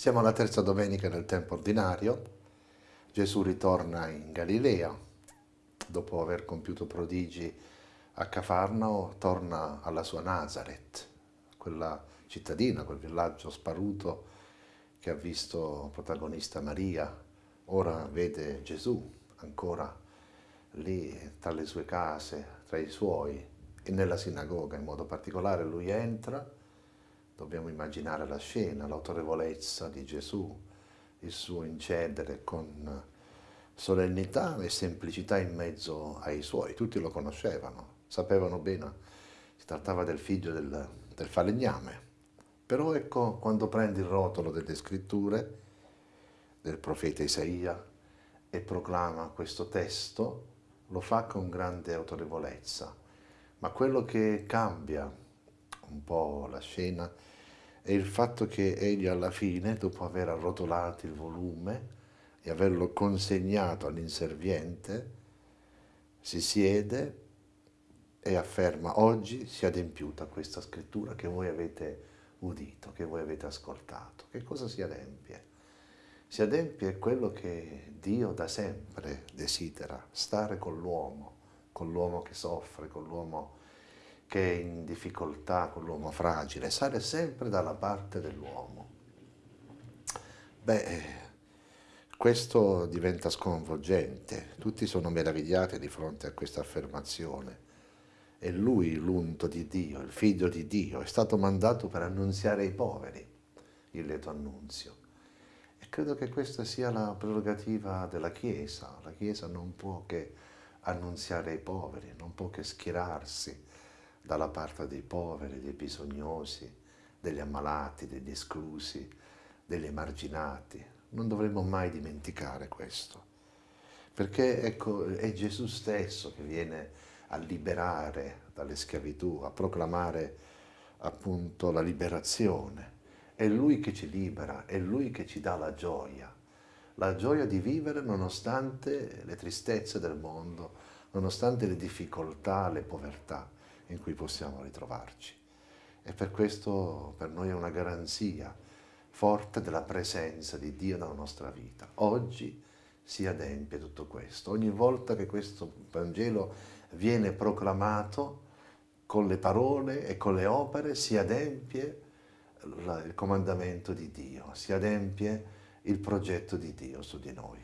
Siamo alla terza domenica del tempo ordinario. Gesù ritorna in Galilea. Dopo aver compiuto prodigi a Cafarnao, torna alla sua Nazareth, quella cittadina, quel villaggio sparuto che ha visto protagonista Maria. Ora vede Gesù ancora lì tra le sue case, tra i suoi, e nella sinagoga in modo particolare. Lui entra Dobbiamo immaginare la scena, l'autorevolezza di Gesù, il suo incedere con solennità e semplicità in mezzo ai suoi. Tutti lo conoscevano, sapevano bene, si trattava del figlio del, del falegname. Però ecco, quando prende il rotolo delle scritture del profeta Isaia e proclama questo testo, lo fa con grande autorevolezza. Ma quello che cambia un po' la scena è il fatto che egli alla fine, dopo aver arrotolato il volume e averlo consegnato all'inserviente, si siede e afferma oggi si è adempiuta questa scrittura che voi avete udito, che voi avete ascoltato. Che cosa si adempie? Si adempie quello che Dio da sempre desidera, stare con l'uomo, con l'uomo che soffre, con l'uomo che è in difficoltà con l'uomo fragile, sale sempre dalla parte dell'uomo. Beh, questo diventa sconvolgente, tutti sono meravigliati di fronte a questa affermazione. È lui l'unto di Dio, il figlio di Dio, è stato mandato per annunziare ai poveri il lieto annunzio. E credo che questa sia la prerogativa della Chiesa. La Chiesa non può che annunziare ai poveri, non può che schierarsi dalla parte dei poveri, dei bisognosi, degli ammalati, degli esclusi, degli emarginati. Non dovremmo mai dimenticare questo, perché ecco, è Gesù stesso che viene a liberare dalle schiavitù, a proclamare appunto la liberazione. È Lui che ci libera, è Lui che ci dà la gioia, la gioia di vivere nonostante le tristezze del mondo, nonostante le difficoltà, le povertà in cui possiamo ritrovarci. E per questo per noi è una garanzia forte della presenza di Dio nella nostra vita. Oggi si adempie tutto questo. Ogni volta che questo Vangelo viene proclamato con le parole e con le opere si adempie il comandamento di Dio, si adempie il progetto di Dio su di noi.